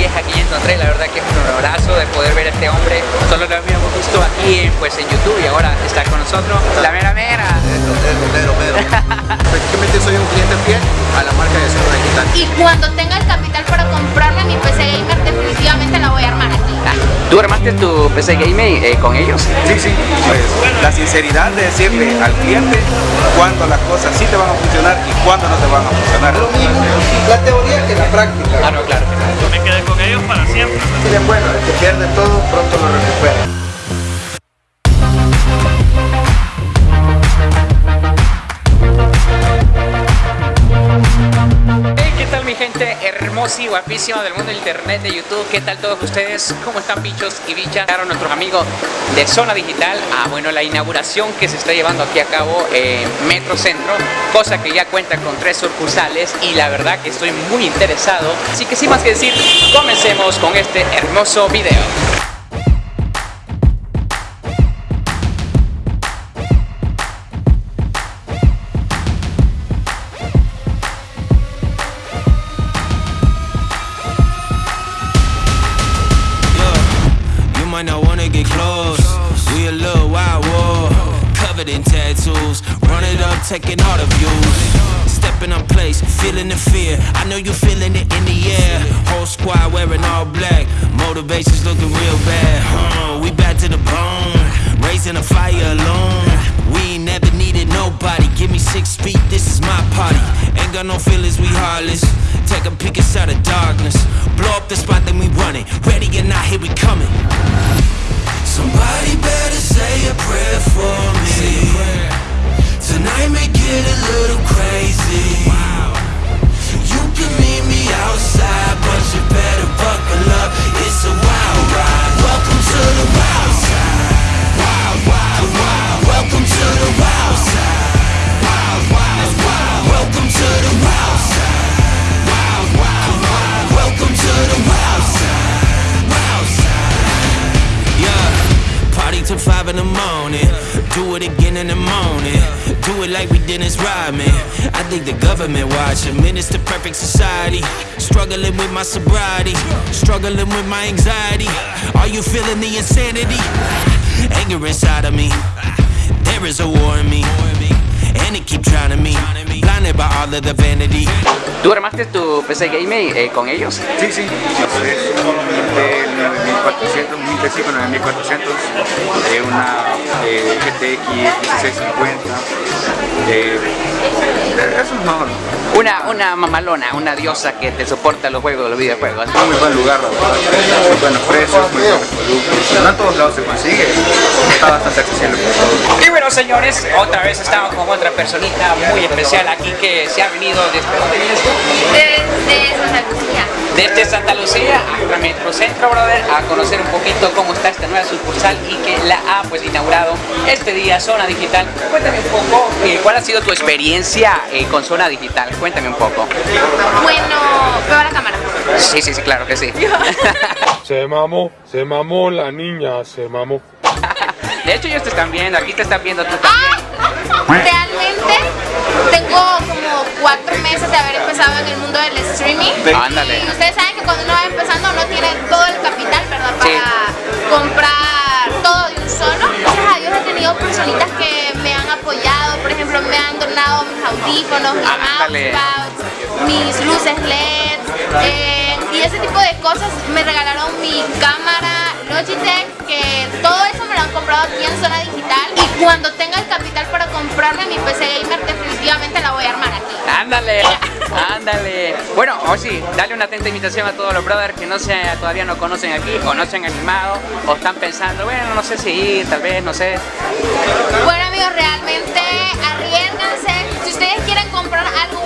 y es aquí encontré, la verdad que es un abrazo de poder ver a este hombre, solo lo habíamos visto aquí en, pues, en YouTube y ahora está con nosotros, la mera mera. Pedro, Pedro, Prácticamente soy un cliente fiel a la marca de Zona Digital. Y cuando tenga el capital para comprarme mi PC Gamer, definitivamente la voy a armar aquí. ¿Tú armaste tu PC Gamer eh, con ellos? Sí, sí, pues la sinceridad de decirle al cliente cuándo las cosas sí te van a funcionar y cuándo no te van a funcionar. Lo mismo, la teoría que la práctica. Ah, no, claro. Yo me quedé con ellos para siempre. Sí, bueno, el que pierde todo pronto lo recupera. gente hermosa y guapísima del mundo internet de YouTube. ¿Qué tal todos ustedes? ¿Cómo están bichos y bichas? Claro, nuestros amigos de Zona Digital. Ah, bueno, la inauguración que se está llevando aquí a cabo en Metro Centro, cosa que ya cuenta con tres sucursales y la verdad que estoy muy interesado. Así que sin más que decir, comencemos con este hermoso video. Taking all the views. Stepping on place, feeling the fear. I know you feeling it in the air. Whole squad wearing all black. Motivation's looking real bad. Huh, we back to the bone. Raising a fire alone. We ain't never needed nobody. Give me six feet, this is my party. Ain't got no feelings, we heartless. Take a peek inside the darkness. Blow up the spot, then we run it. Ready or not, here we coming. Somebody better say a prayer for me. Tonight may get a little crazy. You can meet me outside But you better buckle up. It's a wild ride. Welcome to the wild side. Wild, wild, wild. Welcome to the wild side. Wild, wild, wild. Welcome to the wild side. Wild, wild, wild. Welcome to the wild side. Wild side. Yeah. Party till five in the morning. Do it again in the morning do it like we didn't ride, man. I think the government watching. Minister perfect society. Struggling with my sobriety. Struggling with my anxiety. Are you feeling the insanity? Anger inside of me. There is a war in me. And it keep trying to me. Blinded by all of the vanity. ¿Tú armaste tu PC Game eh, con ellos? Sí, sí. De 9400, 1005, 9400. De una eh, GTX 1650. Eh, eso. Una, una mamalona, una diosa que te soporta los juegos, los videojuegos. Es muy buen lugar, la verdad. Muy buenos precios, muy buenos productos. No en todos lados se consigue. Está bastante accesible Y bueno, señores, otra vez estamos con otra personita muy especial aquí que se ha venido desde? Desde Santa Lucía. Desde Santa Lucía a Metro Centro, brother, a conocer un poquito cómo está esta nueva sucursal y que la ha pues inaugurado este día Zona Digital. Cuéntame un poco, eh, ¿cuál ha sido tu experiencia eh, con Zona Digital? Cuéntame un poco. Bueno, veo la cámara. Sí, sí, sí, claro que sí. se mamó, se mamó la niña, se mamó. De hecho ellos te están viendo, aquí te están viendo tú también. Realmente tengo como cuatro meses de haber empezado en el mundo del streaming. Ándale. Y ustedes saben que cuando uno va empezando no tiene todo el capital, ¿verdad? Para comprar todo de un solo. Gracias a Dios he tenido personitas que me han apoyado, por ejemplo me han donado mis audífonos, mis mousepads, mis luces LED. Eh, y ese tipo de cosas me regalaron mi cámara Logitech, todo eso me lo han comprado aquí en Zona Digital. Y cuando tenga el capital para comprarme mi PC Gamer, definitivamente la voy a armar aquí. Ándale, ándale. Bueno, o sí, dale una atenta invitación a todos los brothers que no se, todavía no conocen aquí, o no se han animado, o están pensando, bueno, no sé si ir, tal vez, no sé. Bueno amigos, realmente arriesganse. Si ustedes quieren comprar algo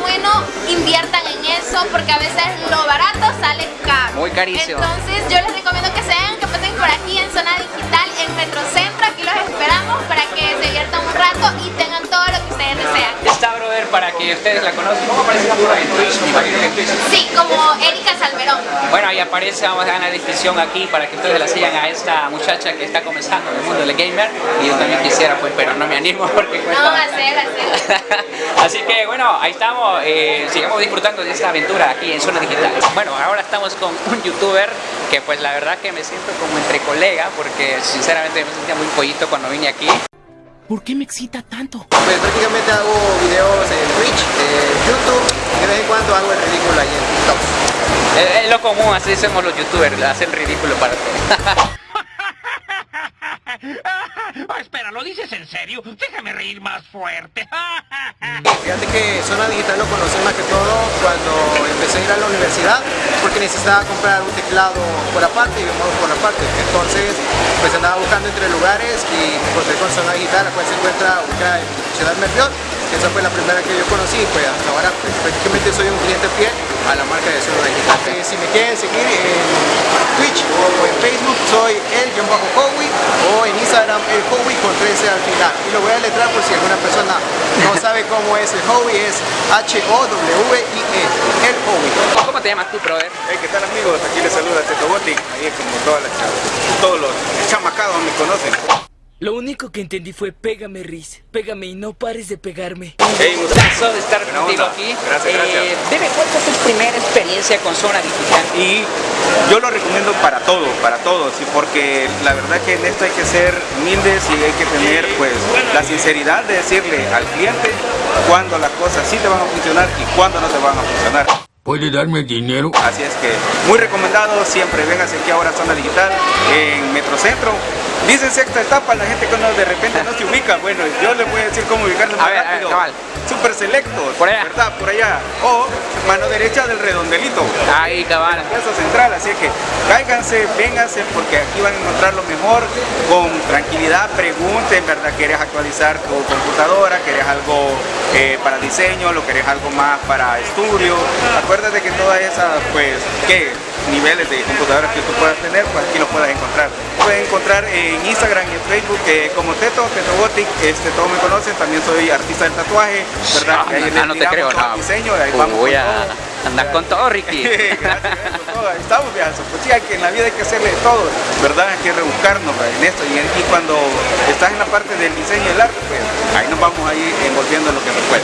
inviertan en eso, porque a veces lo barato sale caro. Muy carísimo. Entonces yo les recomiendo que sean, que pasen por aquí en Zona Digital, en Metrocentro. Aquí los esperamos para que se diviertan un rato y tengan todo lo que ustedes desean. Está, brother, para que ustedes la conozcan. ¿Cómo aparece por ahí en Twitch? Me imagino que en Twitch. Sí, como Erika Salmerón. Bueno, ahí aparece, vamos a dar una descripción aquí para que ustedes la sigan a esta muchacha que está comenzando en el mundo del gamer. Y yo también quisiera, pues, pero no me animo porque cuesta. No, hacer, hacer. Así que bueno, ahí estamos, eh, sigamos disfrutando de esta aventura aquí en Zona Digital. Bueno, ahora estamos con un youtuber que pues la verdad que me siento como entre colega porque sinceramente me sentía muy pollito cuando vine aquí. ¿Por qué me excita tanto? Pues prácticamente hago videos en Twitch, en YouTube y de vez en cuando hago el ridículo ahí en TikTok. Es, es lo común, así somos los youtubers, hacer ridículo para todos. Ah, espera, ¿lo dices en serio? Déjame reír más fuerte. Fíjate que Zona Digital lo conocí más que todo cuando empecé a ir a la universidad porque necesitaba comprar un teclado por aparte y un mouse por aparte. Entonces pues andaba buscando entre lugares y encontré con Zona Digital, la cual se encuentra ubicada en Ciudad Merliot. Esa fue la primera que yo conocí, pues hasta ahora pues, prácticamente soy un cliente fiel a la marca de Zona Digital. Eh, si me quieren seguir en Twitch o en Facebook soy el-Howie o en Instagram el Howie con 13 al final. Y lo voy a letrar por si alguna persona no sabe cómo es el Howie, es H-O-W-I-E, el Howie. ¿Cómo te llamas tú, brother? Hey, ¿qué tal amigos? Aquí les saluda Teto Botti, ahí como todas las chavas, todos los chamacados me conocen. Lo único que entendí fue pégame, Riz. Pégame y no pares de pegarme. Hey. Gustazo de estar Buena contigo onda. aquí. Gracias, gracias. Eh, dime, ¿cuál fue tu primera experiencia con Zona Digital? y yo lo recomiendo para todos, para todos, y porque la verdad que en esto hay que ser humildes y hay que tener pues la sinceridad de decirle al cliente cuándo las cosas sí te van a funcionar y cuándo no te van a funcionar. ¿Puede darme dinero? Así es que muy recomendado, siempre véngase aquí ahora a Zona Digital en Metrocentro. Dicen sexta etapa, la gente que no, de repente no se ubica. Bueno, yo les voy a decir cómo ubicarse A más ver, a ver, rápido. cabal. Super selectos, Por allá. ¿verdad? Por allá. O mano derecha del redondelito. Ahí, cabal. Plaza Central, así que cáiganse, vénganse porque aquí van a encontrar lo mejor con tranquilidad, pregunten, ¿verdad? ¿Quieres actualizar tu computadora? ¿Quieres algo eh, para diseño? ¿Lo querés algo más para estudio? Acuérdate que todas esas, pues, ¿qué? Niveles de computadoras que tú puedas tener, pues aquí lo puedas encontrar. Puedes encontrar en Instagram y en Facebook eh, como Teto, Teto Gothic, este, todos me conocen, también soy artista del tatuaje, ¿verdad? Ah, Que ahí no, no te creo, no. diseño, ahí vamos Voy a andar con todo, Ricky. Gracias, todo. Estamos, viejazo. Pues sí, hay que en la vida hay que hacerle de todo, ¿verdad? Hay que rebuscarnos ¿verdad? en esto. Y, en- y cuando estás en la parte del diseño y el arte, pues ahí nos vamos a ir envolviendo en lo que se puede.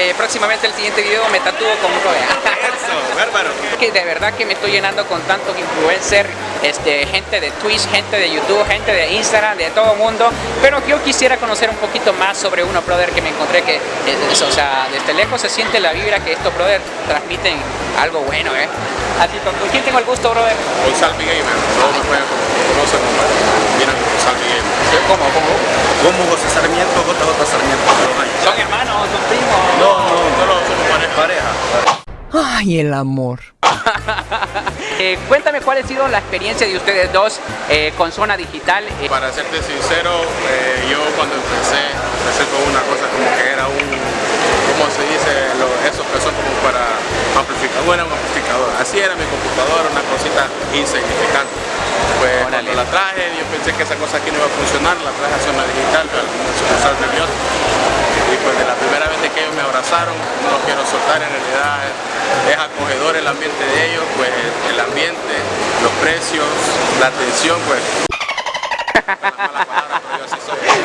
Eh, próximamente el siguiente video me tatúo con un Eso, bárbaro. que de verdad que me estoy llenando con tantos influencers, este, gente de Twitch, gente de YouTube, gente de Instagram, de todo mundo, pero yo quisiera conocer un poquito más sobre uno, brother, que me encontré que, es- es- o sea, desde lejos se siente la vibra que estos brothers transmiten algo bueno, ¿eh? Así, ¿con con quién tengo el gusto, brother? Con Salvi Gamer, todos me pueden conocer como Salvi Gamer. ¿Cómo, cómo? Como José Sarmiento. ¿Son hermanos, son primos? No, no, solo somos pareja. Pareja. Ay, el amor. Eh, cuéntame cuál ha sido la experiencia de ustedes dos eh, con Zona Digital. Eh, Para serte sincero, eh, yo cuando empecé, empecé con una cosa como que era un, ¿cómo se dice? Lo- esos que son como para amplificar, bueno, un amplificador. Así era mi computadora, una cosita insignificante. Pues Órale. cuando la traje, yo pensé que esa cosa aquí no iba a funcionar, la traje a zona digital, pero al. Y pues de la primera vez que ellos me abrazaron, no quiero soltar, en realidad es, acogedor el ambiente de ellos, pues el ambiente, los precios, la atención, pues.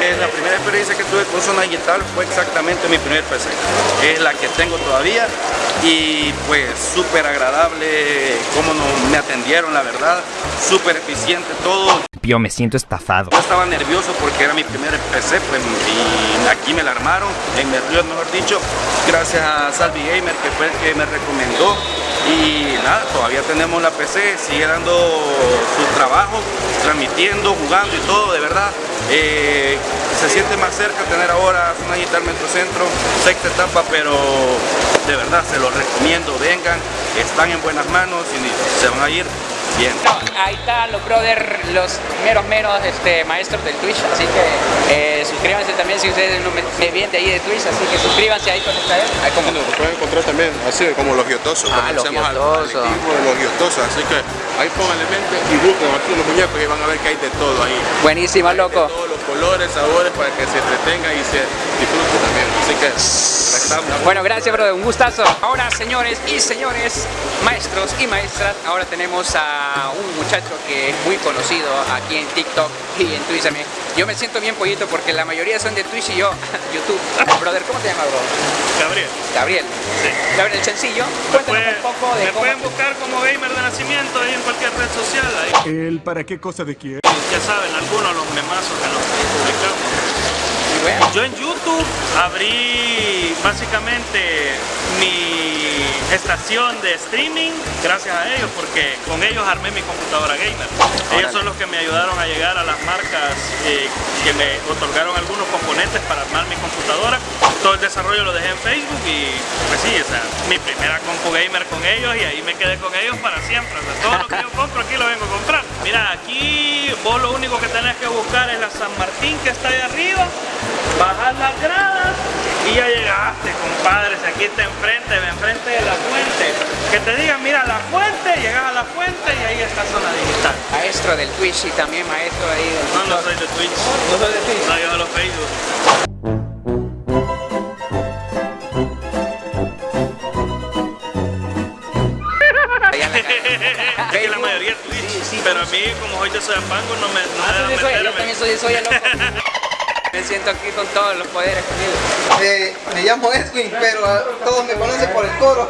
Eh, la primera experiencia que tuve con Zona Digital fue exactamente mi primer PC. Es la que tengo todavía y pues súper agradable cómo nos, me atendieron, la verdad. Súper eficiente todo. Yo me siento estafado. Yo estaba nervioso porque era mi primer PC pues, y aquí me la armaron, en Merriot mejor dicho, gracias a Salvi Gamer que fue el que me recomendó y nada, todavía tenemos la PC, sigue dando su trabajo, transmitiendo, jugando y todo, de verdad. eh, se siente más cerca tener ahora una Digital Metrocentro, sexta etapa, pero de verdad se los recomiendo, vengan, están en buenas manos y se van a ir bien. No, ahí están los brothers, los meros meros este, maestros del Twitch, así que eh, suscríbanse también si ustedes no me, me ven de ahí de Twitch, así que suscríbanse ahí con esta vez. Ahí como Bueno, lo pueden encontrar también así como los guiotosos, Ah, los al guiotosos. los guiotosos, así que ahí pónganle mente y busquen aquí los muñecos y van a ver que hay de todo ahí. Buenísima, loco. Todos los colores, sabores para que se entretenga y se disfrute también. Así que estamos. Bueno, gracias, brother. Un gustazo. Ahora, señores y señores, maestros y maestras, ahora tenemos a un muchacho que es muy conocido aquí en TikTok y en Twitch también. Yo me siento bien pollito porque la mayoría son de Twitch y yo YouTube. Brother, ¿cómo te llamas, bro? Gabriel. Gabriel. Gabriel Sencillo. Cuéntanos un poco de me cómo... pueden buscar como gamer de nacimiento ahí en cualquier red social. Ahí. ¿El para qué cosa de quién? Ya saben, algunos de los memazos que nos publicamos. Yo en YouTube abrí básicamente mi estación de streaming gracias a ellos porque con ellos armé mi computadora gamer. Ellos son los que me ayudaron a llegar a las marcas eh, que me otorgaron algunos componentes para armar mi computadora. Todo el desarrollo lo dejé en Facebook y pues sí, o sea, mi primera compu gamer con ellos y ahí me quedé con ellos para siempre. O sea, todo lo que yo compro aquí lo vengo a comprar. Mira, aquí vos lo único que tenés que buscar es la San Martín que está ahí arriba bajas las gradas aquí está enfrente, enfrente de la fuente. Que te digan, mira la fuente, llegas a la fuente y ahí está zona digital. Maestro del Twitch y también maestro ahí del No, no soy de Twitch. ¿No soy de Twitch? No, yo de los Facebook. es que la mayoría es Twitch, pero a mí, como hoy yo soy ampango, no me, no Ah, me soy, yo también soy, soy el loco. Me siento aquí con todos los poderes conmigo. Eh, me llamo Edwin, pero todos me conocen por el coro.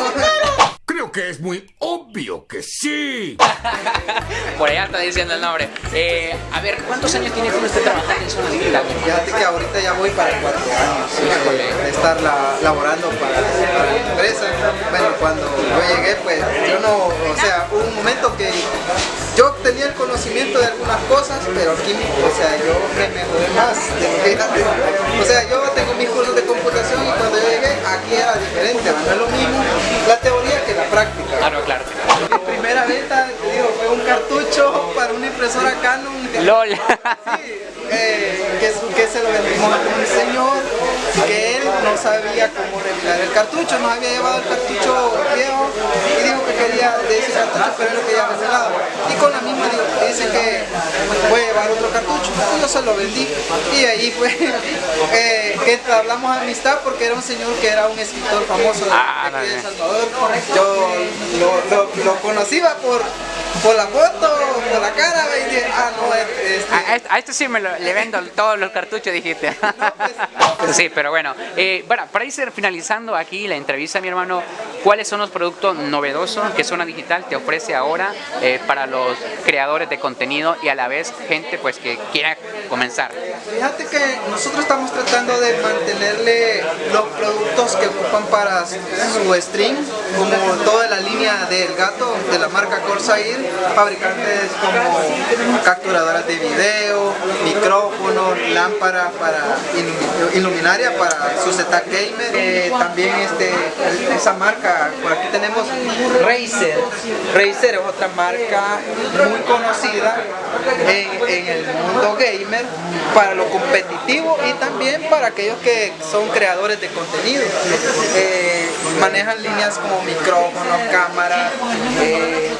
Creo que es muy obvio que sí. Por allá está diciendo el nombre. Eh, a ver, ¿cuántos años tiene que usted trabajando en zona digital? Fíjate que ahorita ya voy para cuatro años Híjole. de, de estar la- laborando para, para la empresa. Bueno, cuando yo llegué, pues yo no, o sea, hubo un momento que yo tenía el conocimiento de algunas cosas, pero aquí, o sea, yo me mejoré más de lo que era. O sea, yo tengo mis cursos de computación y cuando yo llegué, aquí era diferente, no es lo mismo la teoría que la práctica. Claro, claro. Primera venta, te digo, fue un cartucho para una impresora Canon. LOL. Sí, eh, que, que se lo vendimos a un señor que él no sabía cómo revelar el cartucho, nos había llevado el cartucho viejo y dijo que quería de ese cartucho, pero él lo quería revelado. Y con la misma digo, dice que voy a llevar otro cartucho, y yo se lo vendí. Y ahí fue eh, que hablamos de amistad porque era un señor que era un escritor famoso de, Ah, aquí de. Salvador. Yo lo, lo, lo conocía por, por la foto, por la cara, y dije, ah, no, este, A, a este- a este sí me lo- le vendo todos los cartuchos, dijiste. Sí, pero bueno. Eh, bueno, para ir finalizando aquí la entrevista, mi hermano, ¿cuáles son los productos novedosos que Zona Digital te ofrece ahora eh, para los creadores de contenido y a la vez gente pues que quiera comenzar? Fíjate que nosotros estamos tratando de mantenerle los productos que ocupan para su stream, como toda la línea del gato de la marca Corsair, fabricantes como capturadoras de video, micrófonos, lámparas para ilu- iluminaria para su setup gamer, Eh, también este, esa marca, por aquí tenemos Razer, Razer es otra marca muy conocida en, el mundo gamer para lo competitivo y también para aquellos que son creadores de contenido. Eh, manejan líneas como micrófonos, cámaras, eh.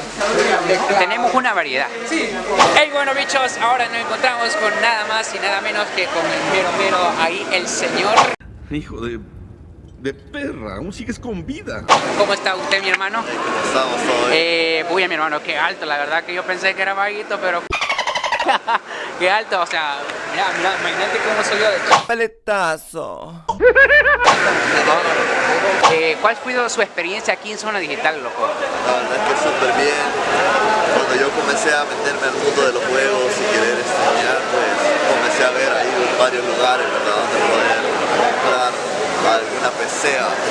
Tenemos una variedad. Sí. Hey, bueno bichos, ahora nos encontramos con nada más y nada menos que con el mero mero ahí, el señor. Hijo de... de perra, aún sigues con vida. ¿Cómo está usted, mi hermano? Estamos todos Eh, uy, mi hermano, qué alto, la verdad que yo pensé que era vaguito, pero... qué alto, o sea, mira, mira, imagínate cómo yo de Paletazo. Eh, ¿Cuál fue su experiencia aquí en Zona Digital, loco? La verdad es que súper bien. Cuando yo comencé a meterme al mundo de los juegos y querer estudiar, pues comencé a ver ahí varios lugares, ¿verdad? Donde poder comprar alguna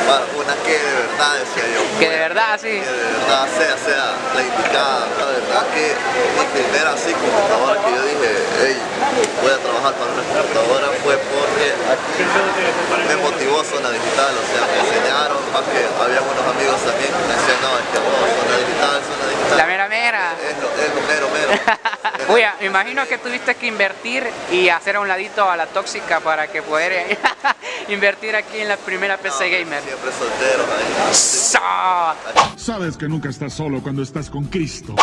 comprar una que de verdad decía yo. Que de verdad, sí. Que de verdad sea, sea la indicada. La verdad que mi primera así computadora que yo dije, hey, voy a trabajar para una computadora fue porque me motivó Zona Digital, o sea, me enseñaron, más que había unos amigos también que me decían, no, es que no, Zona Digital, Zona Digital. La mera mera. Es lo, es lo mero, mero. Oye, me imagino que tuviste que invertir y hacer a un ladito a la tóxica para que poder eh, invertir aquí en la primera PC Gamer. Siempre soltero, ahí. Sabes que nunca estás solo cuando estás con Cristo.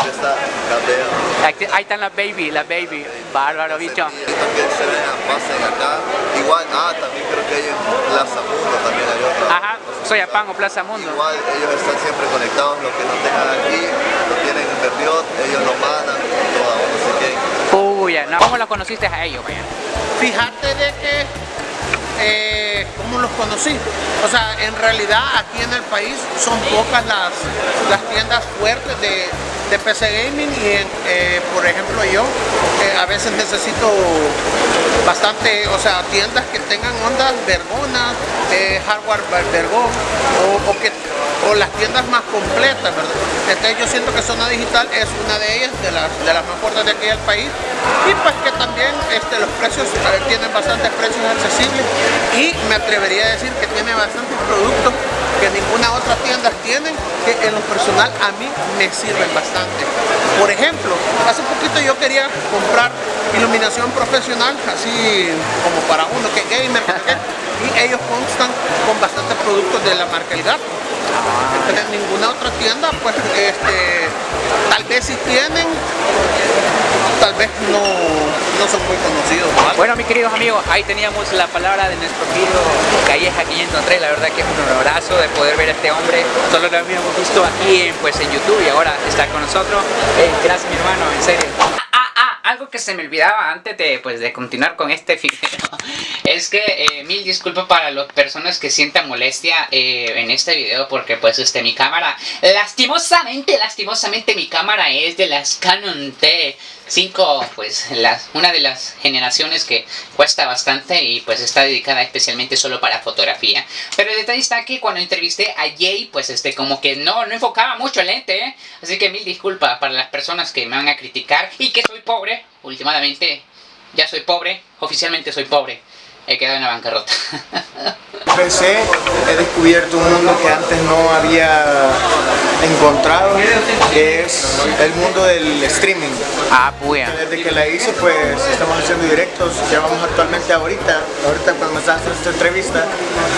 Ahí están las baby, las baby. Bárbaro, bicho. También se vean, pasen acá. Igual, ah, también creo que hay en Plaza Mundo, también hay otra. Ajá, soy a Pan o Plaza Mundo. Igual ellos están siempre conectados, lo que no tengan aquí, lo tienen en Berriot, ellos lo mandan, no no, ¿cómo lo conociste a ellos, man? Fíjate de que, eh, ¿cómo los conocí? O sea, en realidad aquí en el país son pocas las, las tiendas fuertes de, de PC Gaming y eh, por ejemplo yo eh, a veces necesito bastante, o sea, tiendas que tengan ondas vergonas, eh, hardware ver- vergón o, que o las tiendas más completas, ¿verdad? Entonces yo siento que Zona Digital es una de ellas, de las, de las más fuertes de aquí del país y pues que también este, los precios tienen bastantes precios accesibles y me atrevería a decir que tiene bastantes productos que ninguna otra tienda tienen que en lo personal a mí me sirven bastante. Por ejemplo, hace poquito yo quería comprar iluminación profesional, así como para uno que gamer, y ellos constan con bastantes productos de la marca El Gato. Entonces, ninguna otra tienda, pues, este, tal vez si tienen, tal vez no, no son muy conocidos. ¿no? Bueno, mis queridos amigos, ahí teníamos la palabra de nuestro querido Calleja 503. La verdad que es un honorazo de poder ver a este hombre. Solo lo habíamos visto aquí en, pues, en YouTube y ahora está con nosotros. Eh, gracias, mi hermano, en serio. Ah, ah, algo que se me olvidaba antes de, pues, de continuar con este video es que eh, mil disculpas para las personas que sientan molestia eh, en este video porque pues este mi cámara lastimosamente lastimosamente mi cámara es de las Canon T5 pues las, una de las generaciones que cuesta bastante y pues está dedicada especialmente solo para fotografía pero el detalle está que cuando entrevisté a Jay pues este como que no no enfocaba mucho el lente ¿eh? así que mil disculpas para las personas que me van a criticar y que soy pobre últimamente ya soy pobre oficialmente soy pobre he quedado en la bancarrota PC he descubierto un mundo que antes no había encontrado, que es el mundo del streaming. Ah, puya. Desde que la hice, pues estamos haciendo directos, llevamos actualmente ahorita, ahorita cuando estás haciendo esta entrevista,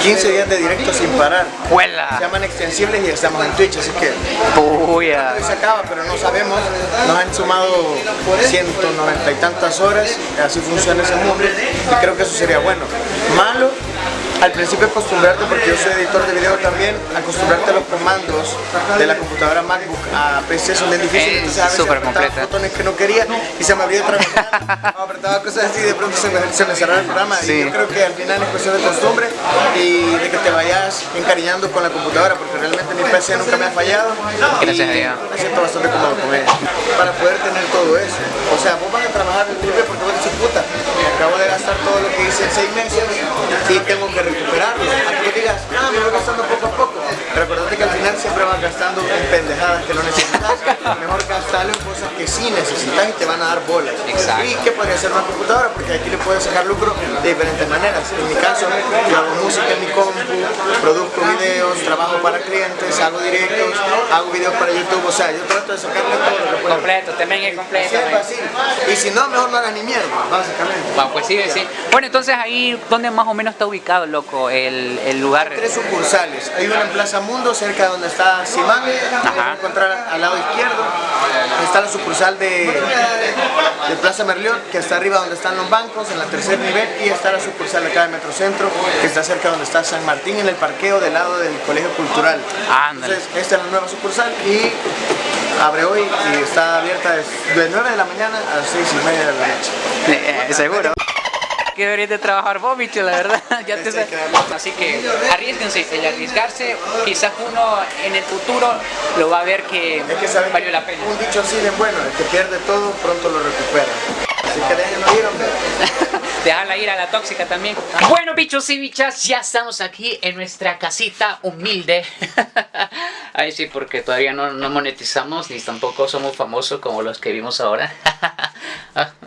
15 días de directo sin parar. ¡Huela! Se llaman extensibles y estamos en Twitch, así que Puya. se acaba, pero no sabemos. Nos han sumado 190 y tantas horas, así funciona ese mundo y creo que eso sería bueno. Malo, al principio acostumbrarte, porque yo soy editor de video también, acostumbrarte a los comandos de la computadora MacBook a PC son bien difíciles. Es entonces a veces completa. botones que no quería y se me abría otra ventana, apretaba cosas así y de pronto se me, se me cerraba el programa. Sí. Y yo creo que al final es cuestión de costumbre y de que te vayas encariñando con la computadora, porque realmente mi PC nunca me ha fallado. Y. Me siento bastante cómodo con ella. Para poder tener todo eso. O sea, vos vas a trabajar el triple porque vos dices, puta, acabo de gastar todo lo que hice en seis meses y tengo que recuperarlo. A que digas, ah, me voy gastando poco a poco. Que siempre vas gastando en pendejadas que no necesitas. Mejor gastarlo en cosas que sí necesitas y te van a dar bolas. Exacto. Y que podría ser una computadora, porque aquí le puedes sacar lucro de diferentes maneras. En mi caso, yo hago música en mi compu, produzco videos, trabajo para clientes, hago directos, hago videos para YouTube. O sea, yo trato de sacarle todo lo que puedo. Completo, también es completo. Así fácil. Y si no, mejor no hagas ni mierda, básicamente. Va, pues sí, sí. Bueno, entonces ahí, ¿dónde más o menos está ubicado, loco, el, el lugar? Tres sucursales. Hay una en Plaza Mundo, cerca de donde está Simán. Vas a encontrar al lado izquierdo. Está la sucursal de, de Plaza Merliot, que está arriba donde están los bancos, en la tercer nivel. Y está la sucursal acá de Metrocentro, que está cerca donde está San Martín, en el parqueo del lado del Colegio Cultural. Ándale. Entonces, esta es la nueva sucursal y abre hoy y está abierta de de 9 de la mañana a las 6 y media de la noche. Eh, seguro. Que deberías de trabajar vos, bicho, la verdad. Ya te sé. Así que arriesguense, el arriesgarse, quizás uno en el futuro lo va a ver que, Es que saben valió la pena. Un dicho así bien bueno, el que pierde todo pronto lo recupera. Así que déjenlo ir, hombre. Dejarla ir a la tóxica también. Bueno, bichos y bichas, ya estamos aquí en nuestra casita humilde. Ay, sí, porque todavía no, monetizamos ni tampoco somos famosos como los que vimos ahora.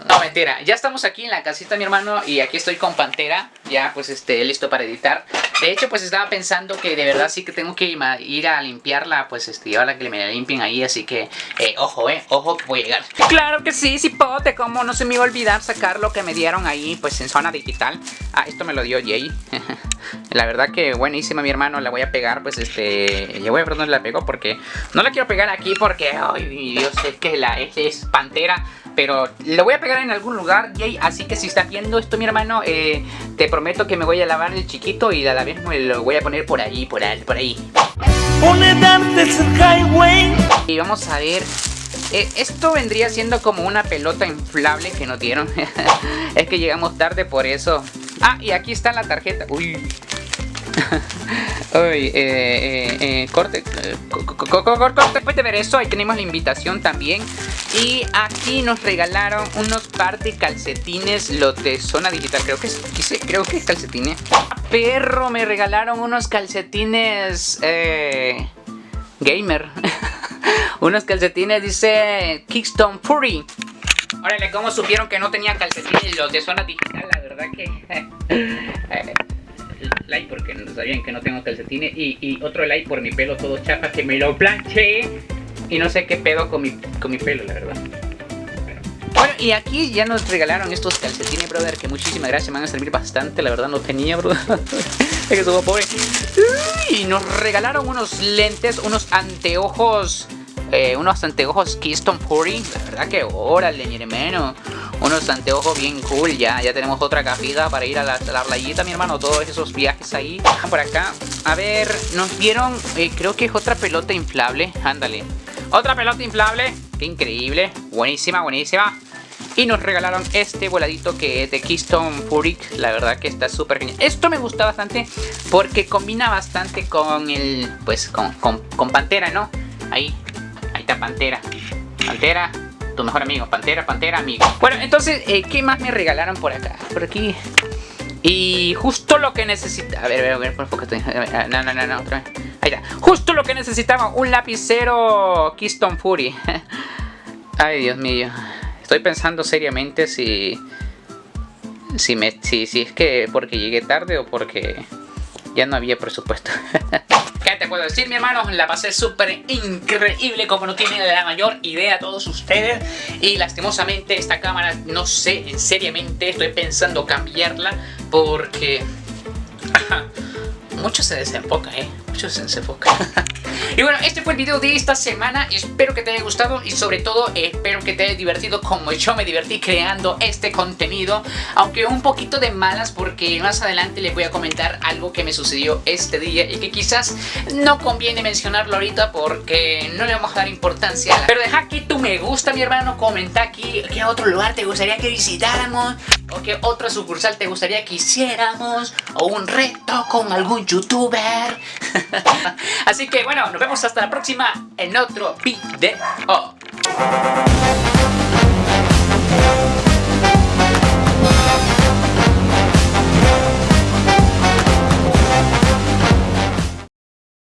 No, mentira. Ya estamos aquí en la casita, mi hermano, y aquí estoy con Pantera, ya pues este, listo para editar. De hecho, pues estaba pensando que de verdad sí que tengo que ir a limpiarla, pues este, llevarla que me limpien ahí, así que, eh, ojo, eh, ojo, voy a llegar. Claro que sí, cipote, como no se me iba a olvidar sacar lo que me dieron ahí, pues en zona digital. Ah, esto me lo dio Jay. la verdad que buenísima, mi hermano, la voy a pegar, pues este... Ya voy a ver dónde la pego porque... No la quiero pegar aquí porque, ay, Dios, es que la es, es pantera pero lo voy a pegar en algún lugar, Jay, así que si estás viendo esto, mi hermano, eh, te prometo que me voy a lavar el chiquito y a la vez me lo voy a poner por ahí, por ahí, por ahí. Y vamos a ver eh, esto vendría siendo como una pelota inflable que nos dieron. es que llegamos tarde por eso. Ah, y aquí está la tarjeta. Uy. Uy, eh, eh, eh, corte, corte, después de ver eso, ahí tenemos la invitación también Y aquí nos regalaron unos par de calcetines, los zona digital, creo que es, creo que es calcetines Perro, me regalaron unos calcetines, eh, gamer Unos calcetines, dice Kickstone Fury Órale, ¿cómo supieron que no tenían calcetines los de zona digital? La verdad que like porque no sabían que no tengo calcetines y, otro like por mi pelo todo chapa que me lo planché y no sé qué pedo con mi, con mi pelo, la verdad. Bueno, y aquí ya nos regalaron estos calcetines, brother, que muchísimas gracias, me van a servir bastante, la verdad no tenía, brother. es que soy pobre. Y nos regalaron unos lentes, unos anteojos eh, unos anteojos Keystone Fury. La verdad que órale, mi hermano. Unos anteojos bien cool ya. Ya tenemos otra capita para ir a la, playita, mi hermano. Todos esos viajes ahí. Por acá. A ver, nos dieron, eh, creo que es otra pelota inflable. Ándale. Otra pelota inflable. Qué increíble. Buenísima, buenísima. Y nos regalaron este voladito que es de Keystone Fury. La verdad que está súper genial. Esto me gusta bastante porque combina bastante con el, pues, con, con, con Pantera, ¿no? Ahí, Pantera. Pantera, tu mejor amigo. Pantera, Pantera, amigo. Bueno, entonces, eh, ¿qué más me regalaron por acá? Por aquí. Y justo lo que necesitaba... A ver, a ver, a ver, por No, no, no, no, otra vez. Ahí está. Justo lo que necesitaba. Un lapicero Keystone Fury. Ay, Dios mío. Estoy pensando seriamente si... Si, me, si, si es que porque llegué tarde o porque ya no había presupuesto. ¿Qué te puedo decir, mi hermano? La pasé súper increíble, como no tienen la mayor idea todos ustedes. Y lastimosamente esta cámara, no sé, en seriamente estoy pensando cambiarla porque... Mucho se desenfoca, ¿eh? Mucho se desenfoca. Y bueno, este fue el video de esta semana. Espero que te haya gustado y sobre todo espero que te haya divertido como yo me divertí creando este contenido. Aunque un poquito de malas porque más adelante les voy a comentar algo que me sucedió este día y que quizás no conviene mencionarlo ahorita porque no le vamos a dar importancia. Pero deja aquí tu me gusta mi hermano, comenta aquí qué otro lugar te gustaría que visitáramos o qué otra sucursal te gustaría que hiciéramos o un reto con algún youtuber. Así que bueno, nos vemos hasta la próxima en otro video.